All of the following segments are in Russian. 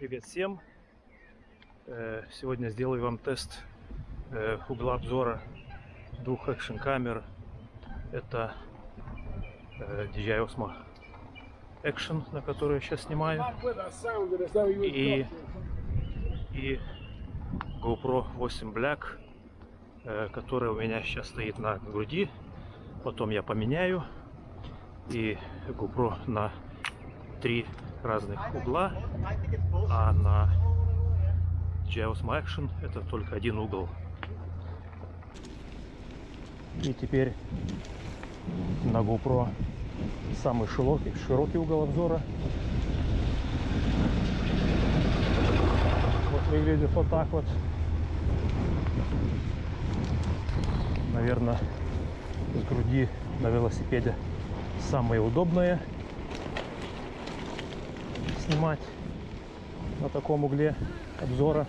Привет всем! Э, Сегодня сделаю вам тест э, угла обзора двух экшн камер. Это DJI Osmo Action, на которую я сейчас снимаю, и, и GoPro 8 Black, э, которая у меня сейчас стоит на груди. Потом я поменяю и GoPro на три разных угла, а на Osmo Action это только один угол. И теперь на GoPro самый широкий, широкий угол обзора. Вот выглядит вот так вот. Наверное, с груди на велосипеде самое удобное снимать на таком угле обзора.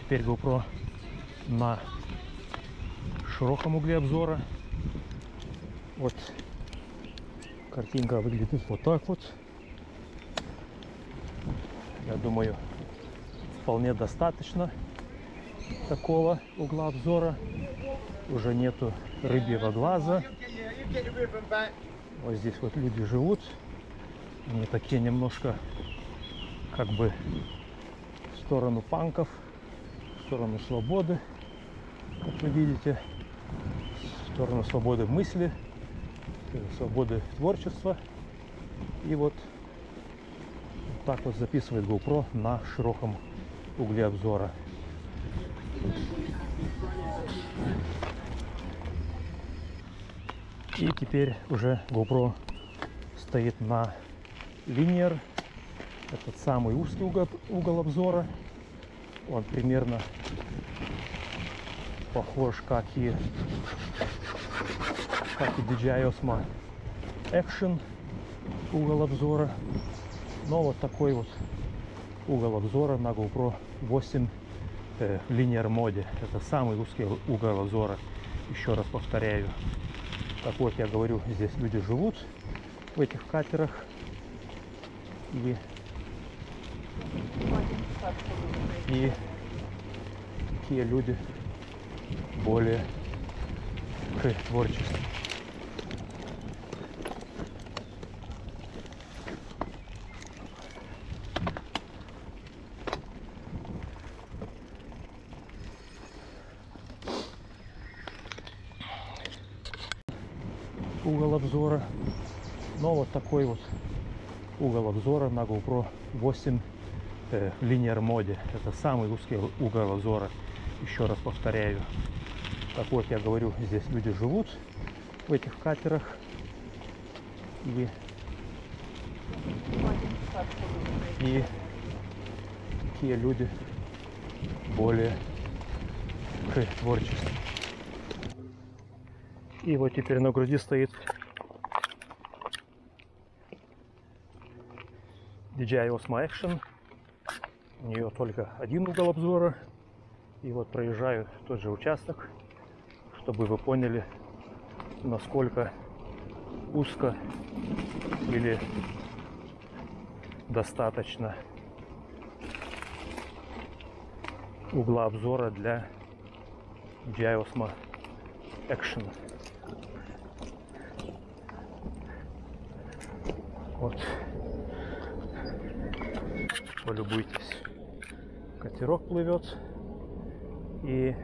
Теперь GoPro на широком угле обзора. Вот картинка выглядит вот так вот. Я думаю, вполне достаточно такого угла обзора. Уже нету рыбьего глаза. Вот здесь вот люди живут. Они такие немножко как бы в сторону панков, в сторону свободы, как вы видите, в сторону свободы мысли, свободы творчества. И вот так вот записывает GoPro на широком угле обзора. И теперь уже GoPro стоит на линер. Этот самый узкий угол, угол обзора. Он примерно похож, как и, как и DJI Osmo Action угол обзора. Но вот такой вот угол обзора на GoPro 8 э, линейном моде. Это самый узкий угол обзора. Еще раз повторяю. Как вот я говорю, здесь люди живут в этих катерах. И, и такие люди более к творчеству. угол обзора. Но вот такой вот угол обзора на GoPro 8 э, линейном моде. Это самый узкий угол обзора. Еще раз повторяю. Так вот, я говорю, здесь люди живут в этих катерах. И, и такие люди более к творчеству. И вот теперь на груди стоит DJI Osmo Action. У нее только один угол обзора. И вот проезжаю тот же участок, чтобы вы поняли, насколько узко или достаточно угла обзора для DJI Osmo Action. Вот. Полюбуйтесь. Катерок плывет. И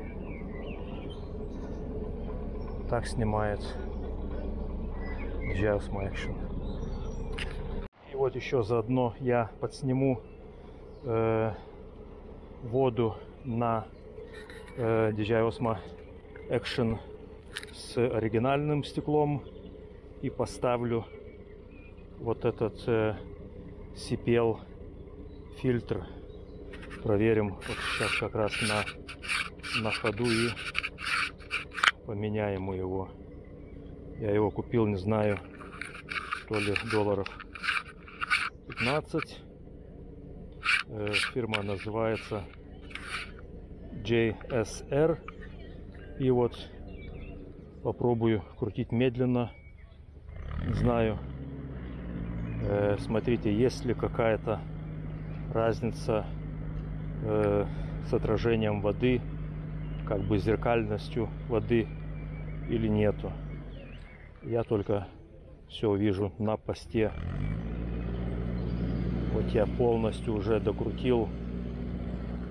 так снимает Osmo Action. И вот еще заодно я подсниму э, воду на э, DJI Osmo Action с оригинальным стеклом и поставлю вот этот э, CPL фильтр проверим вот сейчас как раз на на ходу и поменяем его я его купил не знаю то ли долларов 15 э, фирма называется JSR. И вот попробую крутить медленно. Не знаю. Э, смотрите, есть ли какая-то разница э, с отражением воды, как бы зеркальностью воды или нету. Я только все вижу на посте. Вот я полностью уже докрутил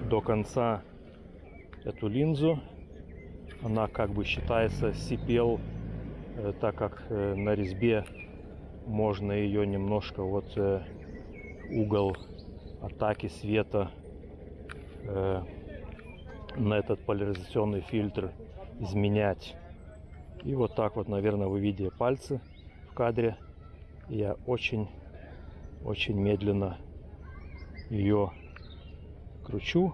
до конца эту линзу. Она как бы считается CPL, э, так как э, на резьбе можно ее немножко вот э, угол атаки света на этот поляризационный фильтр изменять. И вот так вот, наверное, вы видите пальцы в кадре. Я очень-очень медленно ее кручу.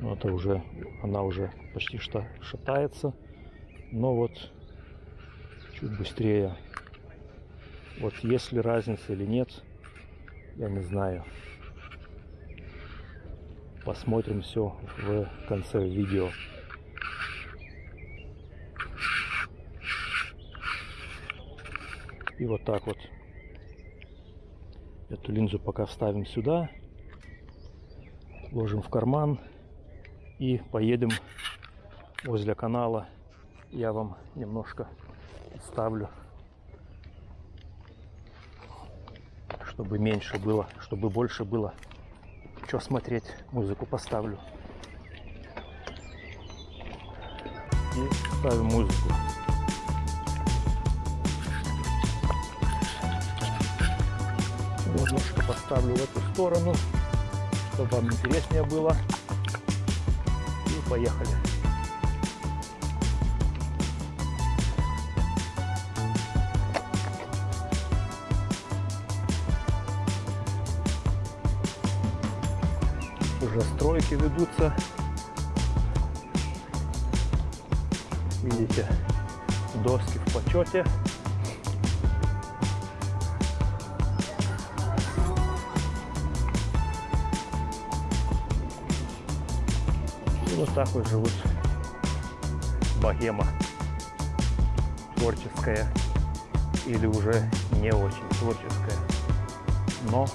Но это уже, она уже почти что шатается. Но вот чуть быстрее. Вот есть ли разница или нет, я не знаю. Посмотрим все в конце видео. И вот так вот эту линзу пока вставим сюда, ложим в карман и поедем возле канала. Я вам немножко ставлю, чтобы меньше было, чтобы больше было. Что смотреть, музыку поставлю. И ставим музыку. Немножко поставлю в эту сторону, чтобы вам интереснее было. И поехали. Стройки ведутся. Видите, доски в почете. вот так вот живут богема творческая или уже не очень творческая. Но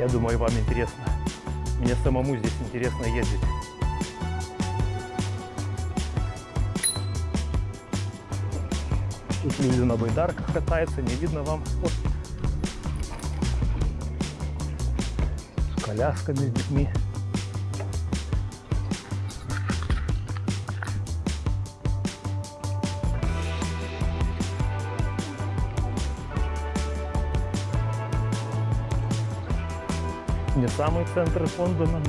я думаю, вам интересно. Мне самому здесь интересно ездить. Тут люди на байдарках катаются, не видно вам. Вот. С колясками, с детьми. Не самый центр Лондона,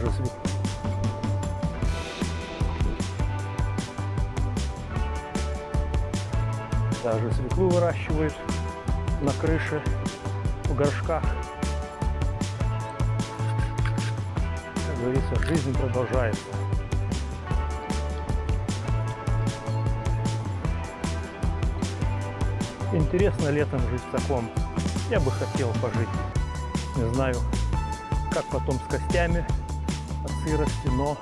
даже свет. Даже свеклу выращивают на крыше, в горшках. Как говорится, жизнь продолжается. Интересно летом жить в таком. Я бы хотел пожить. Не знаю, как потом с костями сырости, но,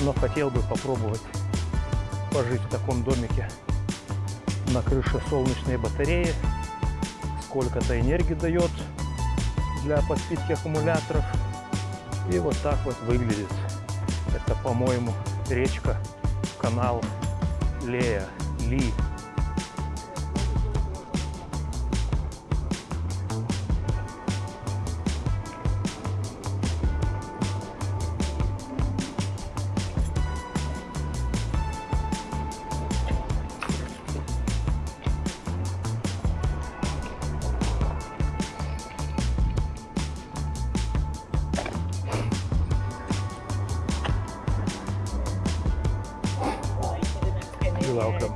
но хотел бы попробовать пожить в таком домике на крыше солнечной батареи. Сколько-то энергии дает для подпитки аккумуляторов. И вот так вот выглядит. Это, по-моему, речка, канал Лея, Ли. Welcome.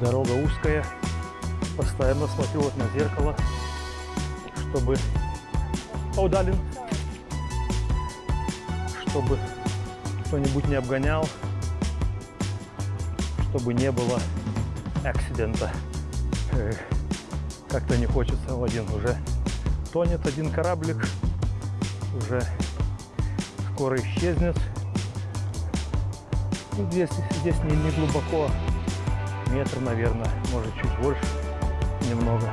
Дорога узкая. Постоянно смотрю вот на зеркало, чтобы... О! Чтобы кто-нибудь не обгонял, чтобы не было акцидента. Как-то не хочется. Один уже тонет один кораблик. Уже скоро исчезнет. И здесь, здесь не, не глубоко. Метр, наверное, может чуть больше. Немного.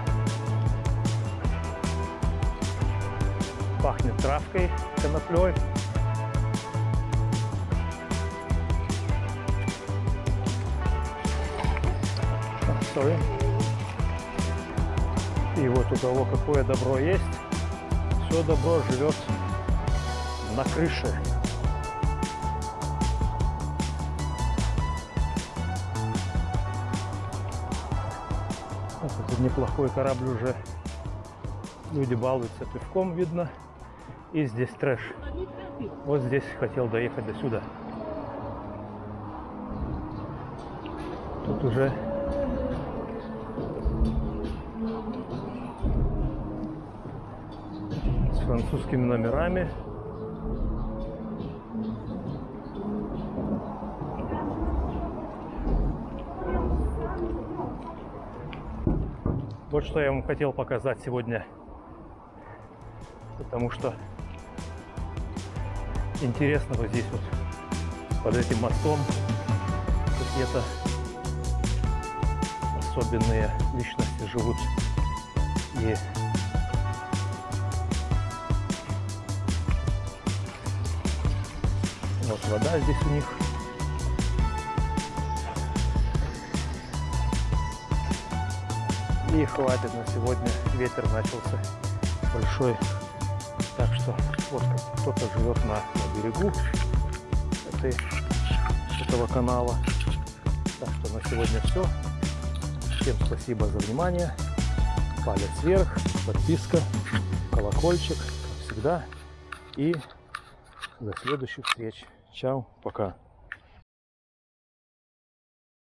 Пахнет травкой, коноплей. Sorry. И вот у кого какое добро есть, все добро живет на крыше. Вот этот неплохой корабль уже. Люди балуются пивком, видно. И здесь трэш. Вот здесь хотел доехать до сюда. Тут уже с французскими номерами. Вот что я вам хотел показать сегодня. Потому что интересно вот здесь вот под этим мостом какие-то особенные личности живут. И вот вода здесь у них. И хватит на сегодня. Ветер начался большой. Так что вот кто-то живет на, на берегу этой, этого канала. Так что на сегодня все. Всем спасибо за внимание. Палец вверх, подписка, колокольчик, как всегда. И до следующих встреч. Чао, пока.